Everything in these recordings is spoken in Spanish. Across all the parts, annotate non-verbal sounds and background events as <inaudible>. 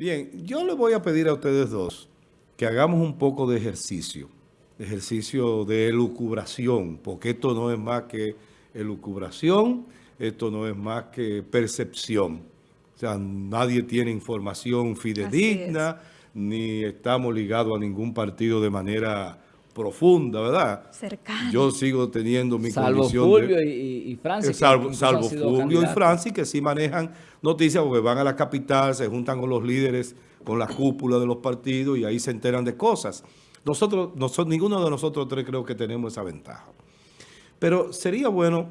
Bien, yo le voy a pedir a ustedes dos que hagamos un poco de ejercicio, ejercicio de elucubración, porque esto no es más que elucubración, esto no es más que percepción. O sea, nadie tiene información fidedigna, ni estamos ligados a ningún partido de manera profunda, ¿verdad? Cercana. Yo sigo teniendo mi salvo condición Fulvio de... y, y Francis. Eh, Salvo, Fulvio y. Francis, que sí manejan noticias porque van a la capital, se juntan con los líderes, con la cúpula de los partidos y ahí se enteran de cosas. Nosotros, nosotros, ninguno de nosotros tres creo que tenemos esa ventaja. Pero sería bueno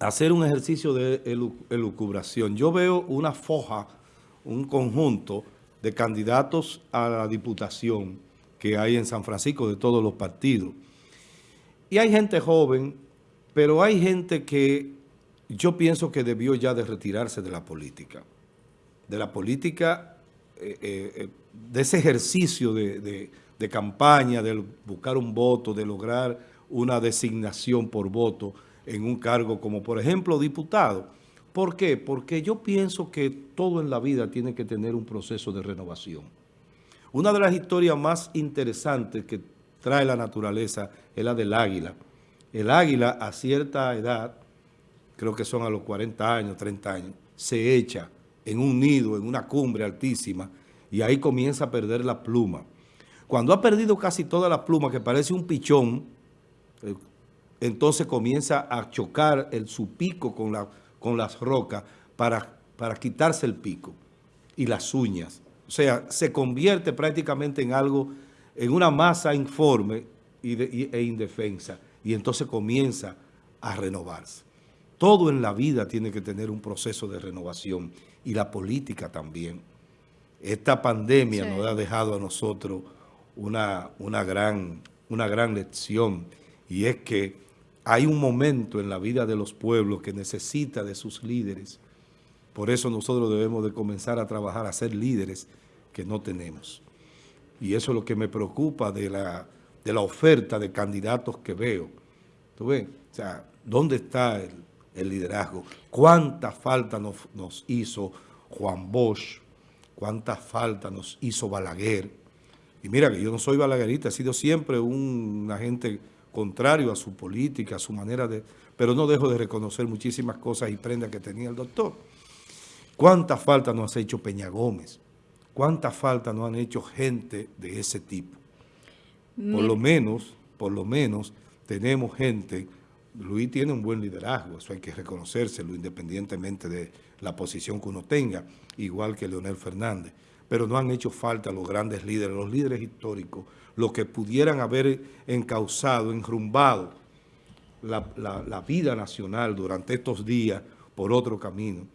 hacer un ejercicio de elu- elucubración. Yo veo una foja, un conjunto de candidatos a la diputación que hay en San Francisco de todos los partidos. Y hay gente joven, pero hay gente que yo pienso que debió ya de retirarse de la política. De la política, eh, eh, eh, de ese ejercicio de, de- de campaña, de buscar un voto, de lograr una designación por voto en un cargo como, por ejemplo, diputado. ¿Por qué? Porque yo pienso que todo en la vida tiene que tener un proceso de renovación. Una de las historias más interesantes que trae la naturaleza es la del águila. El águila a cierta edad, creo que son a los 40 años, 30 años, se echa en un nido, en una cumbre altísima, y ahí comienza a perder la pluma. Cuando ha perdido casi toda la pluma, que parece un pichón, eh, entonces comienza a chocar el, su pico con, la, con las rocas para quitarse el pico y las uñas. O sea, se convierte prácticamente en algo, en una masa informe y de- y- e indefensa. Y entonces comienza a renovarse. Todo en la vida tiene que tener un proceso de renovación y la política también. Esta pandemia Sí. nos ha dejado a nosotros una, una, gran, una gran lección y es que hay un momento en la vida de los pueblos que necesita de sus líderes. Por eso nosotros debemos de comenzar a trabajar, a ser líderes que no tenemos. Y eso es lo que me preocupa de la, de la oferta de candidatos que veo. ¿Tú ves? O sea, ¿dónde está el, liderazgo? ¿Cuánta falta nos, nos hizo Juan Bosch? ¿Cuánta falta nos hizo Balaguer? Y mira que yo no soy balaguerista, he sido siempre un agente contrario a su política, a su manera de... Pero no dejo de reconocer muchísimas cosas y prendas que tenía el doctor. ¿Cuánta falta nos ha hecho Peña Gómez? ¿Cuánta falta nos han hecho gente de ese tipo? Por lo menos, por lo menos, tenemos gente, Luis tiene un buen liderazgo, eso hay que reconocérselo independientemente de la posición que uno tenga, igual que Leonel Fernández. Pero no han hecho falta los grandes líderes, los líderes históricos, los que pudieran haber encauzado, enrumbado la, la- la vida nacional durante estos días por otro camino.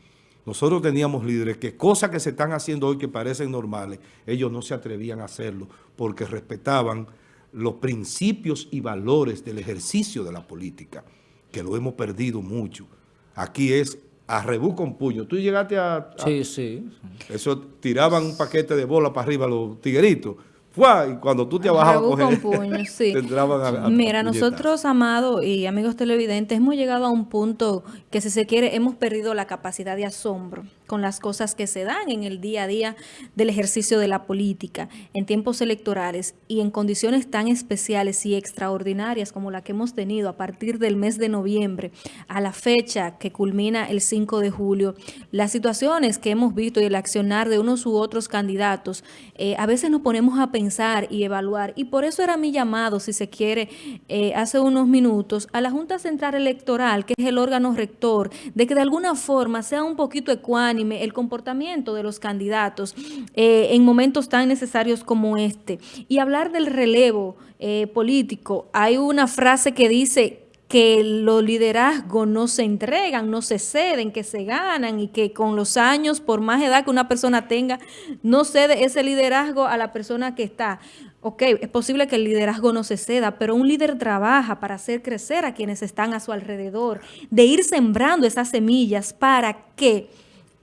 Nosotros teníamos líderes que cosas que se están haciendo hoy que parecen normales, ellos no se atrevían a hacerlo porque respetaban los principios y valores del ejercicio de la política, que lo hemos perdido mucho. Aquí es a rebú con puño. Tú llegaste a... a- Sí, sí. eso tiraban un paquete de bola para arriba los tigueritos. ¡Fua! Y cuando tú te bajabas a Rebú coger, con puño, <laughs> sí. te entraban a, Mira, nosotros, Amado y amigos televidentes, hemos llegado a un punto que, si se quiere, hemos perdido la capacidad de asombro con las cosas que se dan en el día a día del ejercicio de la política, en tiempos electorales y en condiciones tan especiales y extraordinarias como la que hemos tenido a partir del mes de noviembre a la fecha que culmina el 5 de julio. Las situaciones que hemos visto y el accionar de unos u otros candidatos, eh, a veces nos ponemos a pensar y evaluar. Y por eso era mi llamado, si se quiere, eh, hace unos minutos, a la Junta Central Electoral, que es el órgano rector, de que de alguna forma sea un poquito ecuánime el comportamiento de los candidatos eh, en momentos tan necesarios como este. Y hablar del relevo eh, político, hay una frase que dice que los liderazgos no se entregan, no se ceden, que se ganan y que con los años, por más edad que una persona tenga, no cede ese liderazgo a la persona que está. Ok, es posible que el liderazgo no se ceda, pero un líder trabaja para hacer crecer a quienes están a su alrededor, de ir sembrando esas semillas para que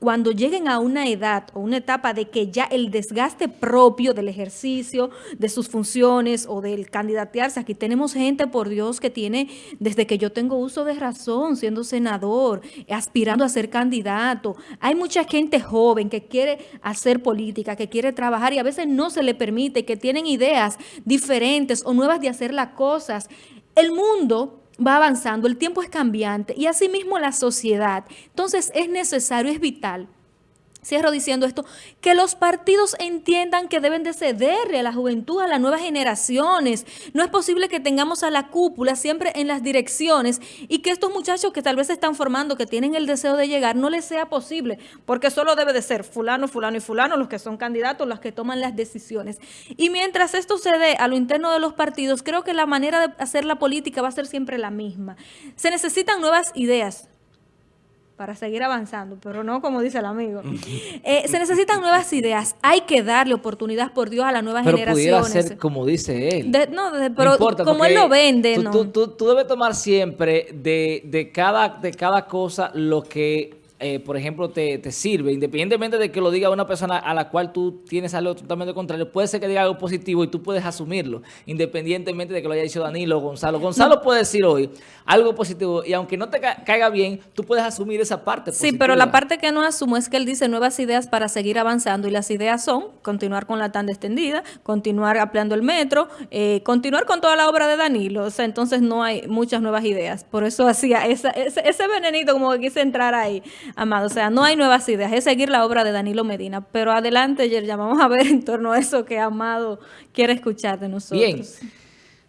cuando lleguen a una edad o una etapa de que ya el desgaste propio del ejercicio, de sus funciones o del candidatearse, aquí tenemos gente, por Dios, que tiene, desde que yo tengo uso de razón, siendo senador, aspirando a ser candidato. Hay mucha gente joven que quiere hacer política, que quiere trabajar y a veces no se le permite, que tienen ideas diferentes o nuevas de hacer las cosas. El mundo va avanzando, el tiempo es cambiante y asimismo la sociedad. Entonces es necesario, es vital Cierro diciendo esto, que los partidos entiendan que deben de cederle a la juventud, a las nuevas generaciones. No es posible que tengamos a la cúpula siempre en las direcciones y que estos muchachos que tal vez se están formando, que tienen el deseo de llegar, no les sea posible, porque solo debe de ser fulano, fulano y fulano los que son candidatos, los que toman las decisiones. Y mientras esto se dé a lo interno de los partidos, creo que la manera de hacer la política va a ser siempre la misma. Se necesitan nuevas ideas, para seguir avanzando, pero no como dice el amigo. Eh, se necesitan nuevas ideas. Hay que darle oportunidad, por Dios, a las nuevas generaciones. Pero pudiera ser como dice él. no, pero como él lo vende, tú, no. Tú, tú, debes tomar siempre de, de, cada, de cada cosa lo que eh, por ejemplo, te, te, sirve, independientemente de que lo diga una persona a la cual tú tienes algo totalmente contrario, puede ser que diga algo positivo y tú puedes asumirlo, independientemente de que lo haya dicho Danilo o Gonzalo. Gonzalo puede decir hoy algo positivo y aunque no te caiga bien, tú puedes asumir esa parte Sí, pero la parte que no asumo es que él dice nuevas ideas para seguir avanzando y las ideas son continuar con la tanda extendida, continuar ampliando el metro, eh, continuar con toda la obra de Danilo. O sea, entonces no hay muchas nuevas ideas. Por eso hacía ese, ese venenito como que quise entrar ahí. Amado, o sea, no hay nuevas ideas, es seguir la obra de Danilo Medina. Pero adelante, ya vamos a ver en torno a eso que Amado quiere escuchar de nosotros. Bien,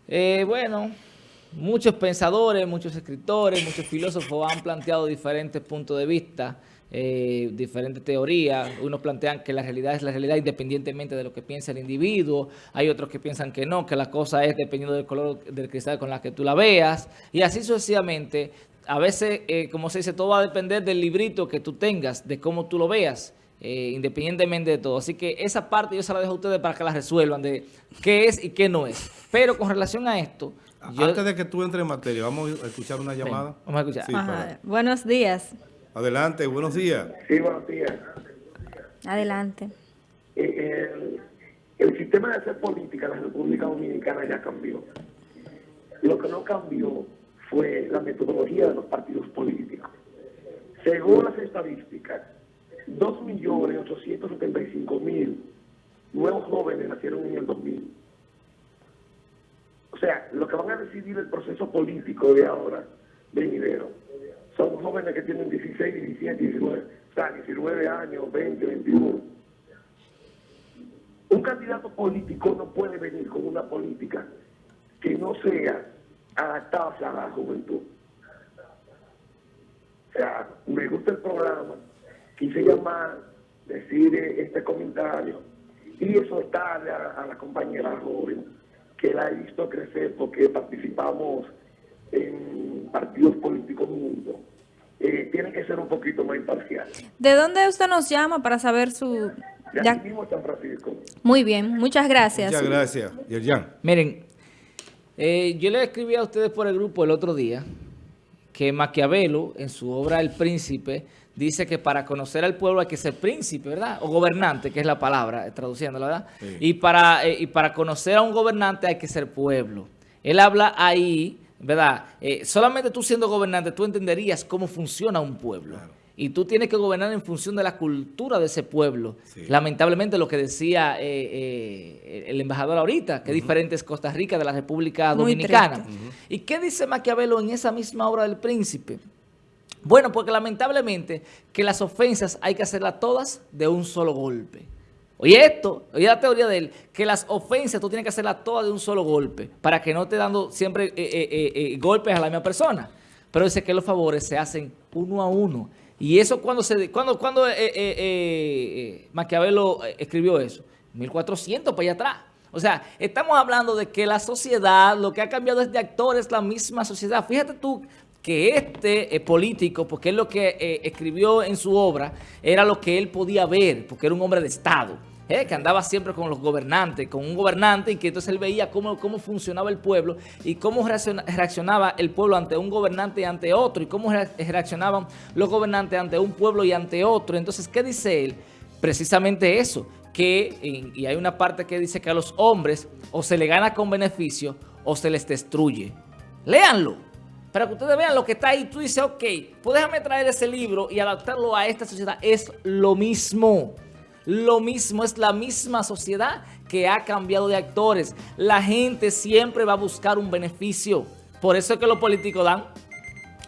eh, bueno, muchos pensadores, muchos escritores, muchos filósofos han planteado diferentes puntos de vista, eh, diferentes teorías. Unos plantean que la realidad es la realidad independientemente de lo que piensa el individuo. Hay otros que piensan que no, que la cosa es dependiendo del color del cristal con la que tú la veas. Y así sucesivamente a veces, eh, como se dice, todo va a depender del librito que tú tengas, de cómo tú lo veas, eh, independientemente de todo. Así que esa parte yo se la dejo a ustedes para que la resuelvan de qué es y qué no es. Pero con relación a esto... Antes de que tú entres en materia, vamos a escuchar una llamada. vamos a escuchar. Buenos días. Adelante, buenos días. Sí, buenos días. Adelante. Eh, el, el sistema de hacer política en la República Dominicana ya cambió. Lo que no cambió fue la metodología de los partidos políticos. Según las estadísticas, 2.875.000 nuevos jóvenes nacieron en el 2000. O sea, lo que van a decidir el proceso político de ahora, venidero, son jóvenes que tienen 16, 17, 19, o sea, 19 años, 20, 21. Un candidato político no puede venir con una política que no sea adaptarse a la juventud. O sea, me gusta el programa, quise llamar, decir este comentario y eso está a, la compañera joven que la he visto crecer porque participamos en partidos políticos juntos. Eh, tiene que ser un poquito más imparcial. ¿De dónde usted nos llama para saber su... Ya, mismo San Francisco. Muy bien, muchas gracias. Muchas gracias, Yerjan. Miren, eh, yo le escribí a ustedes por el grupo el otro día que Maquiavelo, en su obra El Príncipe, dice que para conocer al pueblo hay que ser príncipe, ¿verdad? O gobernante, que es la palabra, eh, traduciéndola, ¿verdad? Y, para, eh, y para conocer a un gobernante hay que ser pueblo. Él habla ahí, ¿verdad? solamente tú siendo gobernante, tú entenderías cómo funciona un pueblo y tú tienes que gobernar en función de la cultura de ese pueblo. Lamentablemente lo que decía eh, eh, el embajador ahorita, que diferente es Costa Rica de la República Dominicana. ¿Y qué dice Maquiavelo en esa misma obra del príncipe? Bueno, porque lamentablemente que las ofensas hay que hacerlas todas de un solo golpe. Oye esto, oye la teoría de él, que las ofensas tú tienes que hacerlas todas de un solo golpe, para que no te dando siempre eh, golpes a la misma persona. Pero dice que los favores se hacen uno a uno. Y eso cuando se cuando, cuando eh, eh, eh, Maquiavelo escribió eso, 1400 para allá atrás. O sea, estamos hablando de que la sociedad, lo que ha cambiado es de actores, la misma sociedad. Fíjate tú que este político, porque es lo que escribió en su obra, era lo que él podía ver, porque era un hombre de Estado. Eh, que andaba siempre con los gobernantes, con un gobernante y que entonces él veía cómo, cómo funcionaba el pueblo y cómo reacciona- reaccionaba el pueblo ante un gobernante y ante otro y cómo re- reaccionaban los gobernantes ante un pueblo y ante otro. Entonces, ¿qué dice él? Precisamente eso, que, y hay una parte que dice que a los hombres o se le gana con beneficio o se les destruye. Léanlo, para que ustedes vean lo que está ahí. Tú dices, ok, pues déjame traer ese libro y adaptarlo a esta sociedad. Es lo mismo. Lo mismo, es la misma sociedad que ha cambiado de actores. La gente siempre va a buscar un beneficio. Por eso es que los políticos dan.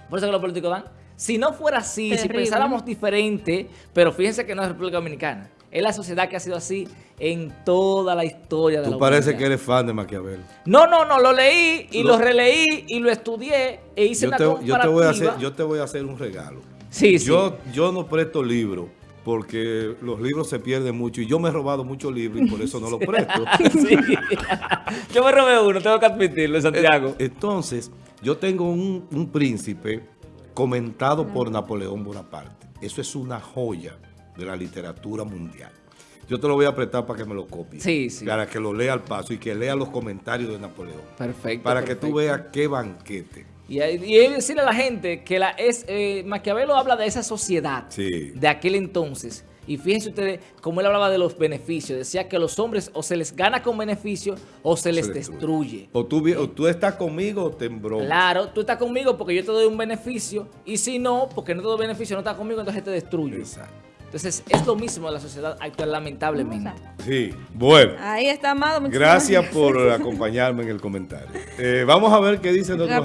Por eso es que los políticos dan. Si no fuera así, si pensáramos diferente, pero fíjense que no es República Dominicana. Es la sociedad que ha sido así en toda la historia de la Tú parece humanidad. que eres fan de Maquiavelo. No, no, no, lo leí y Lo- lo, releí y lo estudié e hice Yo una te, yo, te voy a hacer, yo te voy a hacer un regalo. Sí, sí. Yo, yo no presto libros porque los libros se pierden mucho y yo me he robado muchos libros y por eso no los presto. <laughs> Sí. Yo me robé uno, tengo que admitirlo, Santiago. Entonces, yo tengo un, un príncipe comentado por Napoleón Bonaparte. Eso es una joya de la literatura mundial. Yo te lo voy a prestar para que me lo copies. Sí, sí. Para que lo lea al paso y que lea los comentarios de Napoleón. Perfecto. Para que tú veas qué banquete. Y, y es decirle a la gente que la es eh, Maquiavelo habla de esa sociedad Sí. de aquel entonces. Y fíjense ustedes cómo él hablaba de los beneficios. Decía que los hombres o se les gana con beneficio o se les destruye. O tú, vi- o tú estás conmigo o te embroma. Claro, tú estás conmigo porque yo te doy un beneficio. Y si no, porque no te doy beneficio, no estás conmigo, entonces te destruyo. Exacto. Entonces es lo mismo de la sociedad actual, lamentablemente. Sí, bueno. Ahí está, Amado. muchísimas Gracias por <laughs> acompañarme en el comentario. Eh, vamos a ver qué dicen otros.